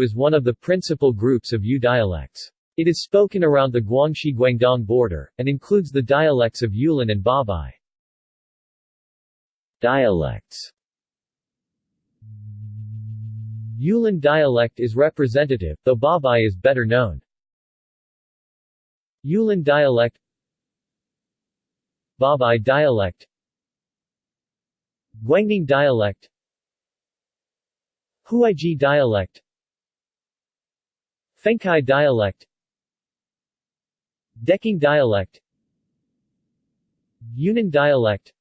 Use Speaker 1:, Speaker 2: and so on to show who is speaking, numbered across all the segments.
Speaker 1: Is one of the principal groups of Yu dialects. It is spoken around the Guangxi-Guangdong border, and includes the dialects of Yulin and Babai. Dialects Yulin dialect is representative, though Babai is better known. Yulin dialect Babai dialect Guangning dialect Huaiji dialect Fengkai dialect Deqing dialect Yunnan dialect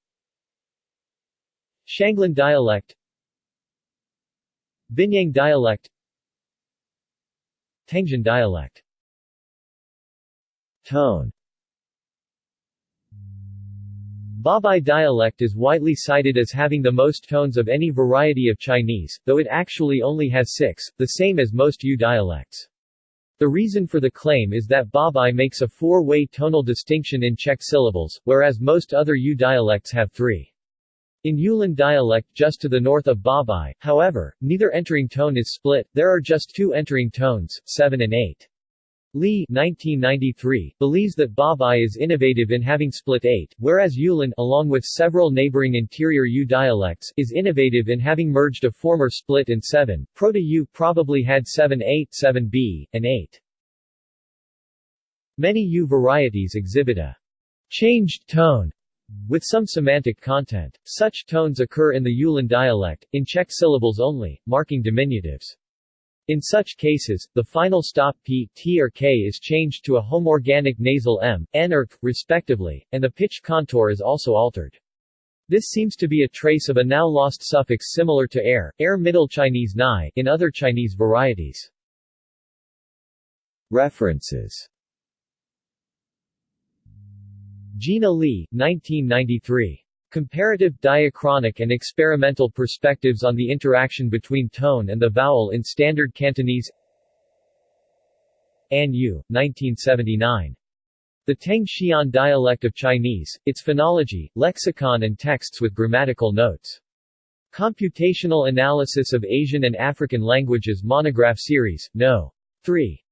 Speaker 1: Shanglin dialect Binyang dialect Tangzhen dialect Tone Babai dialect is widely cited as having the most tones of any variety of Chinese, though it actually only has six, the same as most Yu dialects. The reason for the claim is that Babai makes a four-way tonal distinction in checked syllables, whereas most other Yu dialects have three. In Yulin dialect just to the north of Babai, however, neither entering tone is split, there are just two entering tones, 7 and 8. Li 1993, believes that Babai is innovative in having split 8, whereas Yulin along with several neighboring interior Yu dialects is innovative in having merged a former split in 7. Proto-Yu probably had 7-8, 7b, and 8. Many Yu varieties exhibit a changed tone with some semantic content. Such tones occur in the Yulin dialect, in checked syllables only, marking diminutives. In such cases, the final stop p, t or k is changed to a homorganic nasal m, n or k, respectively, and the pitch contour is also altered. This seems to be a trace of a now lost suffix similar to air, air Middle Chinese nai in other Chinese varieties. References Gina Lee, 1993. Comparative, diachronic and experimental perspectives on the interaction between tone and the vowel in Standard Cantonese Anne Yue, 1979. The Teng Xian dialect of Chinese, its phonology, lexicon and texts with grammatical notes. Computational Analysis of Asian and African Languages Monograph Series, No. 3.